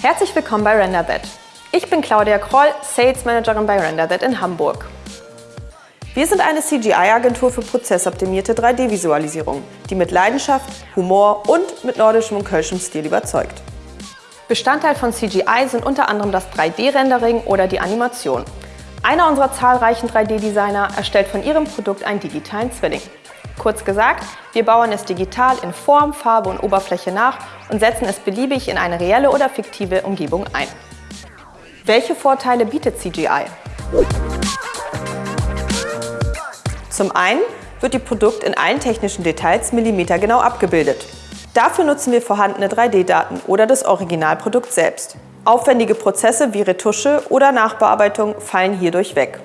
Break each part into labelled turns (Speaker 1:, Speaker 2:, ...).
Speaker 1: Herzlich willkommen bei RenderThat. Ich bin Claudia Kroll, Sales Managerin bei RenderThat in Hamburg. Wir sind eine CGI-Agentur für prozessoptimierte 3D-Visualisierung, die mit Leidenschaft, Humor und mit nordischem und kölschem Stil überzeugt. Bestandteil von CGI sind unter anderem das 3D-Rendering oder die Animation. Einer unserer zahlreichen 3D-Designer erstellt von ihrem Produkt einen digitalen Zwilling. Kurz gesagt, wir bauen es digital in Form, Farbe und Oberfläche nach und setzen es beliebig in eine reelle oder fiktive Umgebung ein. Welche Vorteile bietet CGI? Zum einen wird Ihr Produkt in allen technischen Details millimetergenau abgebildet. Dafür nutzen wir vorhandene 3D-Daten oder das Originalprodukt selbst. Aufwendige Prozesse wie Retusche oder Nachbearbeitung fallen hierdurch weg.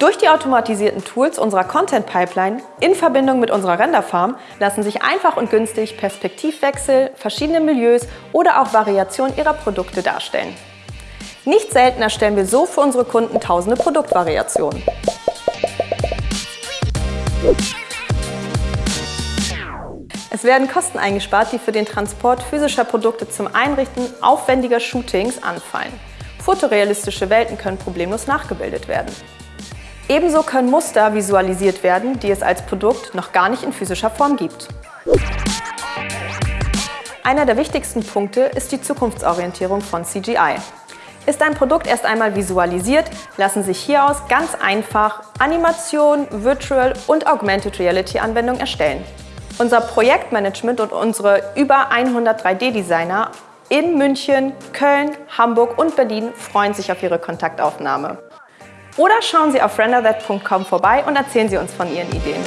Speaker 1: Durch die automatisierten Tools unserer Content Pipeline in Verbindung mit unserer Renderfarm lassen sich einfach und günstig Perspektivwechsel, verschiedene Milieus oder auch Variationen ihrer Produkte darstellen. Nicht selten erstellen wir so für unsere Kunden tausende Produktvariationen. Es werden Kosten eingespart, die für den Transport physischer Produkte zum Einrichten aufwendiger Shootings anfallen. Fotorealistische Welten können problemlos nachgebildet werden. Ebenso können Muster visualisiert werden, die es als Produkt noch gar nicht in physischer Form gibt. Einer der wichtigsten Punkte ist die Zukunftsorientierung von CGI. Ist ein Produkt erst einmal visualisiert, lassen sich hieraus ganz einfach Animation, Virtual und Augmented Reality Anwendungen erstellen. Unser Projektmanagement und unsere über 100 3D-Designer in München, Köln, Hamburg und Berlin freuen sich auf Ihre Kontaktaufnahme. Oder schauen Sie auf renderthat.com vorbei und erzählen Sie uns von Ihren Ideen.